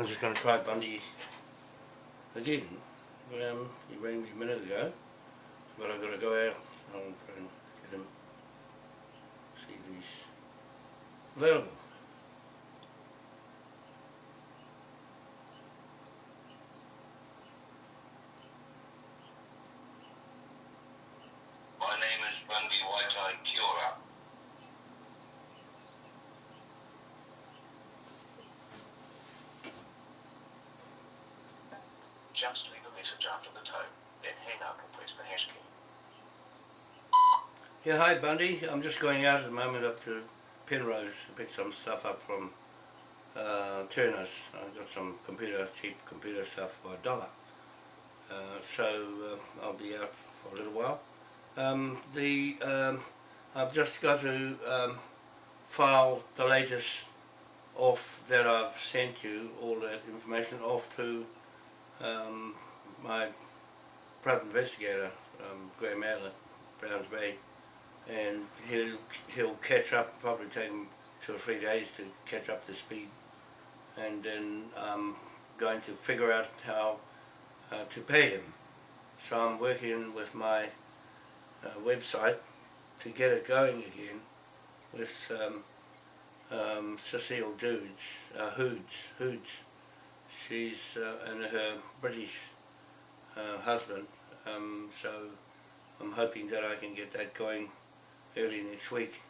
I'm just going to try Bundy. again. um, he rang me a minute ago. But I've got to go out and try and get him, see if he's available. Just leave a message after the tone, then hang up and press the hash key. Yeah, hi Bundy. I'm just going out at the moment up to Penrose to pick some stuff up from uh, Turner's. I've got some computer, cheap computer stuff for a dollar. Uh, so uh, I'll be out for a little while. Um, the um, I've just got to um, file the latest off that I've sent you, all that information off to um, my private investigator, um, Graham Allen, Browns Bay, and he'll he'll catch up. Probably take him two or three days to catch up to speed, and then I'm going to figure out how uh, to pay him. So I'm working with my uh, website to get it going again with um, um, Cecile Dudes, uh, Hoods, Hoods. She's uh, and her British uh, husband. Um, so I'm hoping that I can get that going early next week.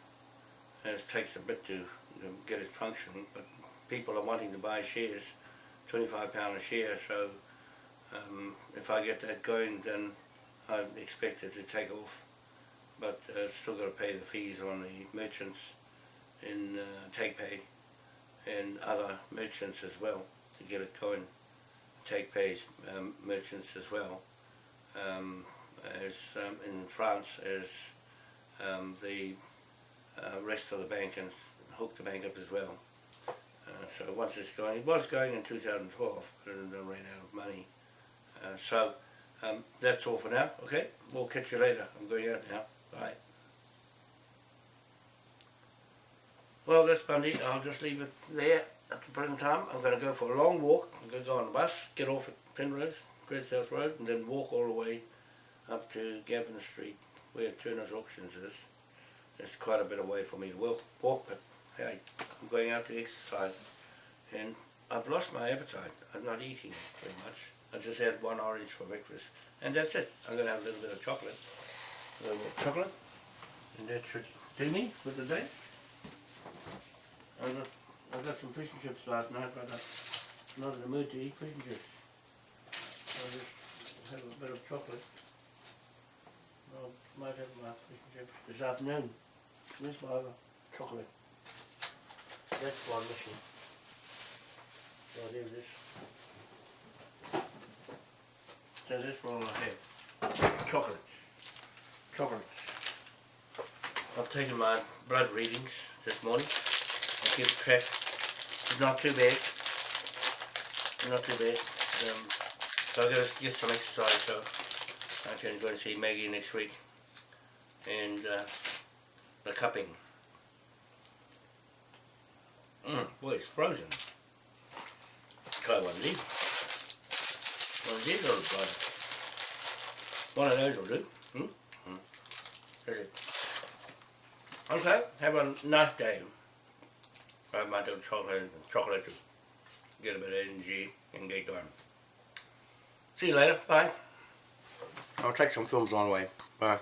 It takes a bit to know, get it functioning, but people are wanting to buy shares, £25 a share, so um, if I get that going then I expect it to take off. But uh, still got to pay the fees on the merchants in uh, TakePay and other merchants as well to get it going. TakePay's um, merchants as well um, as um, in France as um, the uh, rest of the bank and hook the bank up as well. Uh, so once it's going, it was going in 2012 but it ran out of money. Uh, so um, that's all for now, okay? We'll catch you later. I'm going out now. Bye. Well, that's Bundy. I'll just leave it there at the present time. I'm going to go for a long walk. I'm going to go on the bus, get off at Penrose, Great South Road, and then walk all the way up to Gavin Street, where Turner's Auctions is. It's quite a bit away for me to walk, walk but hey, I'm going out to exercise. And I've lost my appetite. I'm not eating very much. I just had one orange for breakfast. And that's it. I'm going to have a little bit of chocolate. A little bit of chocolate. And that should do me for the day. I got, some fish and chips last night, but I'm not in the mood to eat fish and chips. I'll just have a bit of chocolate. I might have my fish and chips this afternoon. Where's my chocolate? That's one missing. So there it is. So this one I have. Chocolate. Chocolate. I've taken my blood readings this morning. I'll keep track. Not too big, Not too big. Um, so I've got to get some exercise so I can go and see Maggie next week. And uh, the cupping. Mm, boy, it's frozen. Try one of these. One of these will try. One of those will do. Hmm? Mm. That's it. Okay, have a nice day. I might have chocolate, chocolate to get a bit of energy and get going. See you later. Bye. I'll take some films on the way. Bye.